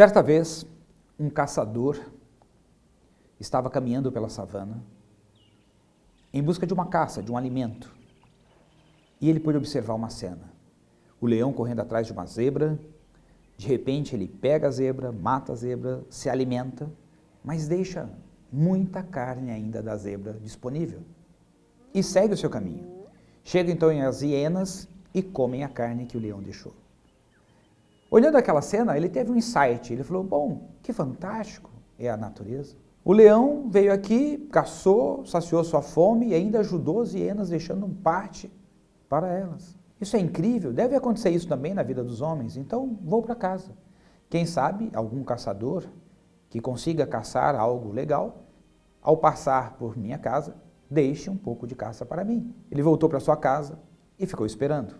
Certa vez, um caçador estava caminhando pela savana em busca de uma caça, de um alimento. E ele pôde observar uma cena. O leão correndo atrás de uma zebra, de repente ele pega a zebra, mata a zebra, se alimenta, mas deixa muita carne ainda da zebra disponível. E segue o seu caminho. Chega então as hienas e comem a carne que o leão deixou. Olhando aquela cena, ele teve um insight, ele falou, bom, que fantástico é a natureza. O leão veio aqui, caçou, saciou sua fome e ainda ajudou as hienas, deixando parte para elas. Isso é incrível, deve acontecer isso também na vida dos homens, então vou para casa. Quem sabe algum caçador que consiga caçar algo legal, ao passar por minha casa, deixe um pouco de caça para mim. Ele voltou para sua casa e ficou esperando.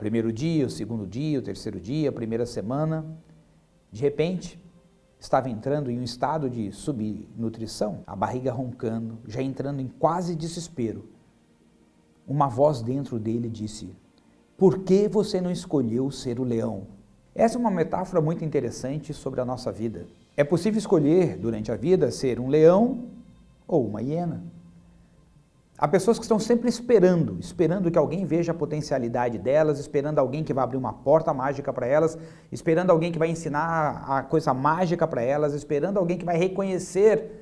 Primeiro dia, o segundo dia, o terceiro dia, a primeira semana. De repente, estava entrando em um estado de subnutrição, a barriga roncando, já entrando em quase desespero. Uma voz dentro dele disse, por que você não escolheu ser o leão? Essa é uma metáfora muito interessante sobre a nossa vida. É possível escolher, durante a vida, ser um leão ou uma hiena. Há pessoas que estão sempre esperando, esperando que alguém veja a potencialidade delas, esperando alguém que vai abrir uma porta mágica para elas, esperando alguém que vai ensinar a coisa mágica para elas, esperando alguém que vai reconhecer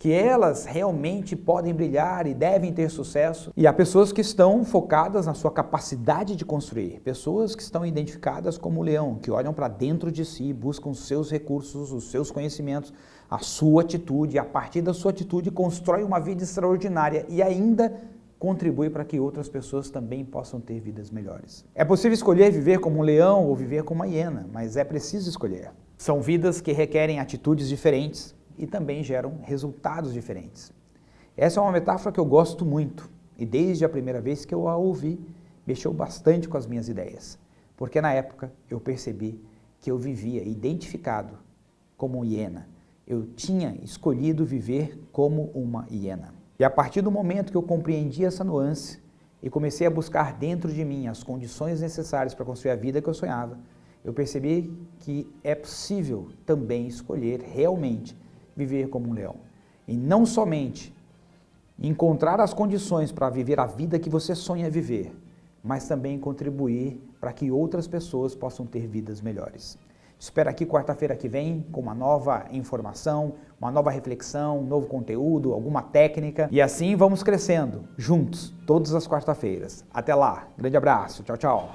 que elas realmente podem brilhar e devem ter sucesso. E há pessoas que estão focadas na sua capacidade de construir, pessoas que estão identificadas como leão, que olham para dentro de si, buscam os seus recursos, os seus conhecimentos, a sua atitude, e a partir da sua atitude constrói uma vida extraordinária e ainda contribui para que outras pessoas também possam ter vidas melhores. É possível escolher viver como um leão ou viver como uma hiena, mas é preciso escolher. São vidas que requerem atitudes diferentes, e também geram resultados diferentes. Essa é uma metáfora que eu gosto muito e desde a primeira vez que eu a ouvi, mexeu bastante com as minhas ideias, porque na época eu percebi que eu vivia identificado como hiena. Eu tinha escolhido viver como uma hiena. E a partir do momento que eu compreendi essa nuance e comecei a buscar dentro de mim as condições necessárias para construir a vida que eu sonhava, eu percebi que é possível também escolher realmente viver como um leão. E não somente encontrar as condições para viver a vida que você sonha viver, mas também contribuir para que outras pessoas possam ter vidas melhores. Espero aqui quarta-feira que vem com uma nova informação, uma nova reflexão, um novo conteúdo, alguma técnica. E assim vamos crescendo, juntos, todas as quarta-feiras. Até lá, grande abraço, tchau, tchau.